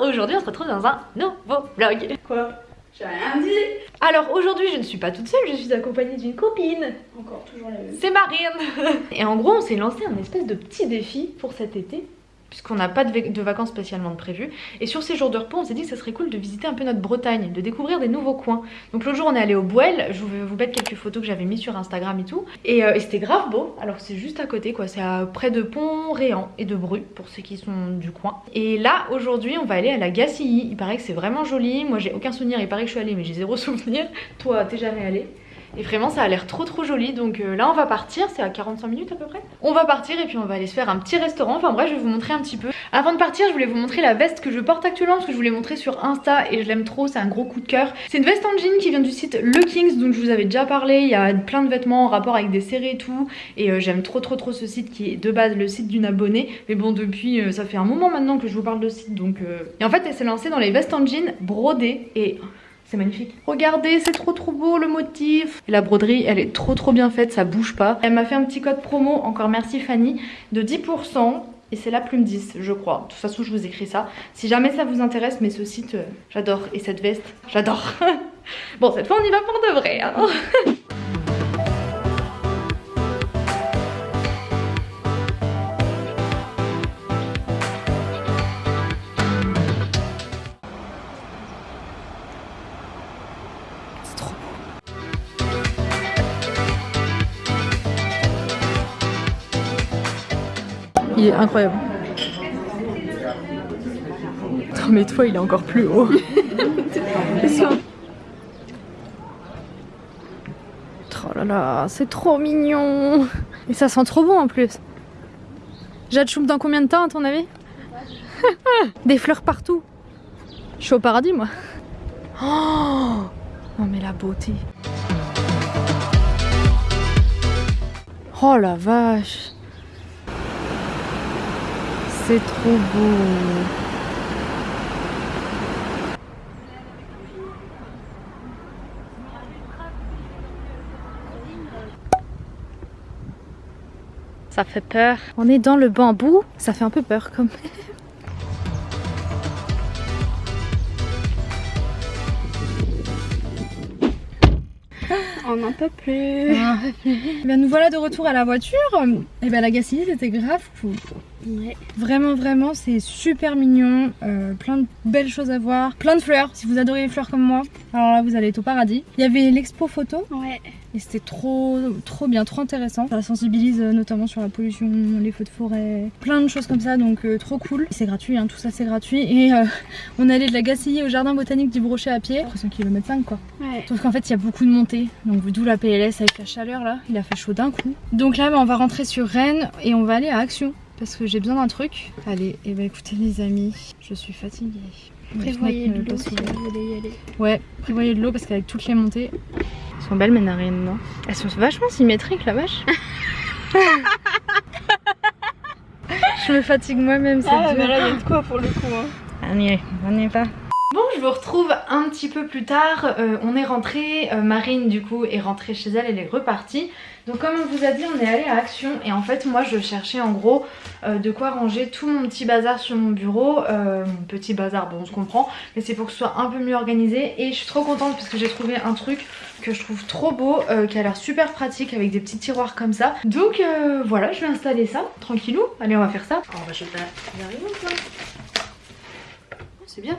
aujourd'hui on se retrouve dans un nouveau vlog. Quoi? J'ai rien dit Alors aujourd'hui je ne suis pas toute seule, je suis accompagnée d'une copine. Encore toujours la même. C'est Marine Et en gros on s'est lancé un espèce de petit défi pour cet été puisqu'on n'a pas de, de, vacances spécialement prévues. Et sur ces jours de repos, on s'est dit que ça serait cool de visiter un peu notre Bretagne, de découvrir des nouveaux coins. Donc l'autre jour, on est allé au Bouel, je vais vous mettre quelques photos que j'avais mis sur Instagram et tout. Et, euh, et c'était grave beau, alors c'est juste à côté quoi, c'est près de Pont-Réan et de Bru, pour ceux qui sont du coin. Et là, aujourd'hui, on va aller à la Gacilly, il paraît que c'est vraiment joli, moi j'ai aucun souvenir, il paraît que je suis allée mais j'ai zéro souvenir. Toi, t'es jamais allée? Et vraiment ça a l'air trop trop joli. Donc euh, là on va partir, c'est à 45 minutes à peu près. On va partir et puis on va aller se faire un petit restaurant, enfin bref je vais vous montrer un petit peu. Avant de partir je voulais vous montrer la veste que je porte actuellement parce que je vous l'ai montrée sur Insta et je l'aime trop, c'est un gros coup de cœur. C'est une veste en jean qui vient du site Le Kings dont je vous avais déjà parlé, il y a plein de vêtements en rapport avec des séries et tout. Et euh, j'aime trop trop trop ce site qui est de base le site d'une abonnée. Mais bon depuis euh, ça fait un moment maintenant que je vous parle de site. Donc... Et en fait elle s'est lancée dans les vestes en jean brodées. Et c'est magnifique. Regardez, c'est trop trop beau le motif. Et la broderie, elle est trop trop bien faite, ça bouge pas. Elle m'a fait un petit code promo, encore merci Fanny, de 10%. Et c'est la plume 10, je crois. De toute façon, je vous écris ça. Si jamais ça vous intéresse, mais ce site, euh, j'adore. Et cette veste, j'adore. bon, cette fois, on y va pour de vrai. Hein Il est incroyable. Non mais toi il est encore plus haut. oh là là, c'est trop mignon. Et ça sent trop bon en plus. Jade Choum dans combien de temps à ton avis? Des fleurs partout. Je suis au paradis moi. Oh non mais la beauté. Oh la vache. C'est trop beau. Ça fait peur. On est dans le bambou, ça fait un peu peur comme On n'en peut plus. Ben, nous voilà de retour à la voiture. Et ben la Gacilly c'était grave cool. Ouais. Vraiment, vraiment, c'est super mignon. Euh, plein de belles choses à voir. Plein de fleurs. Si vous adorez les fleurs comme moi, alors là, vous allez être au paradis. Il y avait l'expo photo. Ouais. Et c'était trop, trop bien, trop intéressant. Ça sensibilise euh, notamment sur la pollution, les feux de forêt, plein de choses comme ça, donc euh, trop cool. C'est gratuit, hein, tout ça c'est gratuit. Et euh, on allait de la Gacilly au jardin botanique du Brochet à pied. 300 km 5 quoi. Ouais. Sauf qu'en fait il y a beaucoup de montées, donc d'où la PLS avec la chaleur là, il a fait chaud d'un coup. Donc là bah, on va rentrer sur Rennes et on va aller à Action parce que j'ai besoin d'un truc. Allez, et eh bah ben, écoutez les amis, je suis fatiguée. Prévoyez de l'eau si vous voulez y aller. Ouais, prévoyez de l'eau parce qu'avec toutes les montées... Elles sont belles mes narines, non? Elles sont vachement symétriques la vache. je me fatigue moi-même, c'est ah, mais là il y a de quoi pour le coup. Hein. On y est, on y est pas. Je vous retrouve un petit peu plus tard. Euh, on est rentré, euh, Marine du coup est rentrée chez elle, elle est repartie. Donc comme on vous a dit, on est allé à Action et en fait moi je cherchais en gros euh, de quoi ranger tout mon petit bazar sur mon bureau. Mon petit bazar, bon on se comprend, mais c'est pour que ce soit un peu mieux organisé et je suis trop contente parce que j'ai trouvé un truc que je trouve trop beau, qui a l'air super pratique avec des petits tiroirs comme ça. Donc voilà, je vais installer ça, tranquillou. Allez, on va faire ça. Oh, on va jeter la... C'est bien,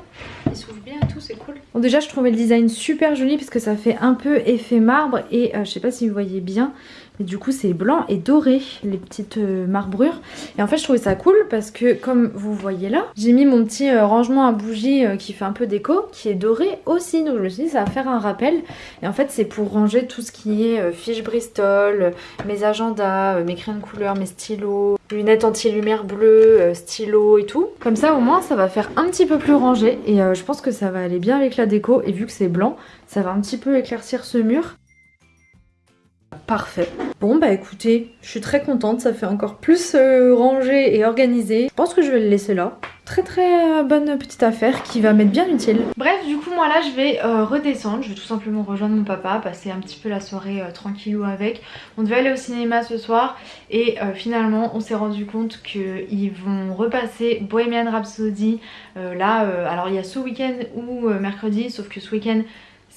il bien et tout, c'est cool. Bon déjà je trouvais le design super joli parce que ça fait un peu effet marbre et euh, je sais pas si vous voyez bien, mais du coup c'est blanc et doré les petites euh, marbrures. Et en fait je trouvais ça cool parce que comme vous voyez là, j'ai mis mon petit euh, rangement à bougies qui fait un peu déco qui est doré aussi. Donc je me suis dit ça va faire un rappel. Et en fait c'est pour ranger tout ce qui est fiches Bristol, mes agendas, mes crayons de couleur, mes stylos, lunettes anti-lumière bleue, euh, stylos et tout. Comme ça au moins ça va faire un petit peu plus rangé et euh, je pense que ça va aller bien avec la déco et vu que c'est blanc ça va un petit peu éclaircir ce mur. Parfait. Bon bah écoutez, je suis très contente, ça fait encore plus euh, rangé et organisé. Je pense que je vais le laisser là. Très très bonne petite affaire qui va m'être bien utile. Bref, du coup moi là je vais redescendre, je vais tout simplement rejoindre mon papa, passer un petit peu la soirée tranquillou avec. On devait aller au cinéma ce soir et finalement on s'est rendu compte qu'ils vont repasser Bohemian Rhapsody là, alors il y a ce week-end ou mercredi, sauf que ce week-end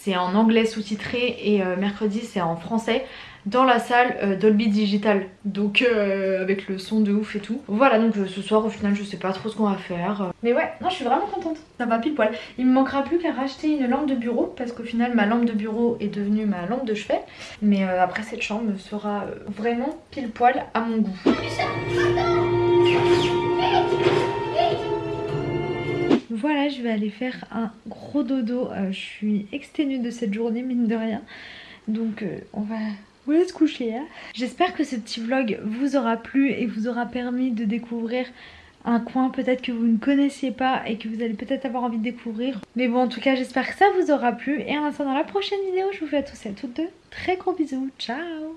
c'est en anglais sous-titré et mercredi c'est en français dans la salle euh, Dolby Digital. Donc euh, avec le son de ouf et tout. Voilà donc euh, ce soir au final je sais pas trop ce qu'on va faire. Mais ouais non je suis vraiment contente. Ça va pile poil. Il me manquera plus qu'à racheter une lampe de bureau parce qu'au final ma lampe de bureau est devenue ma lampe de chevet. Mais après cette chambre sera vraiment pile poil à mon goût je vais aller faire un gros dodo. je suis exténuée de cette journée, mine de rien. Donc on va vous laisse coucher. Hein. J'espère que ce petit vlog vous aura plu et vous aura permis de découvrir un coin peut-être que vous ne connaissiez pas et que vous allez peut-être avoir envie de découvrir. Mais bon, en tout cas, j'espère que ça vous aura plu. Et en attendant la prochaine vidéo, je vous fais à tous et à toutes deux très gros bisous. Ciao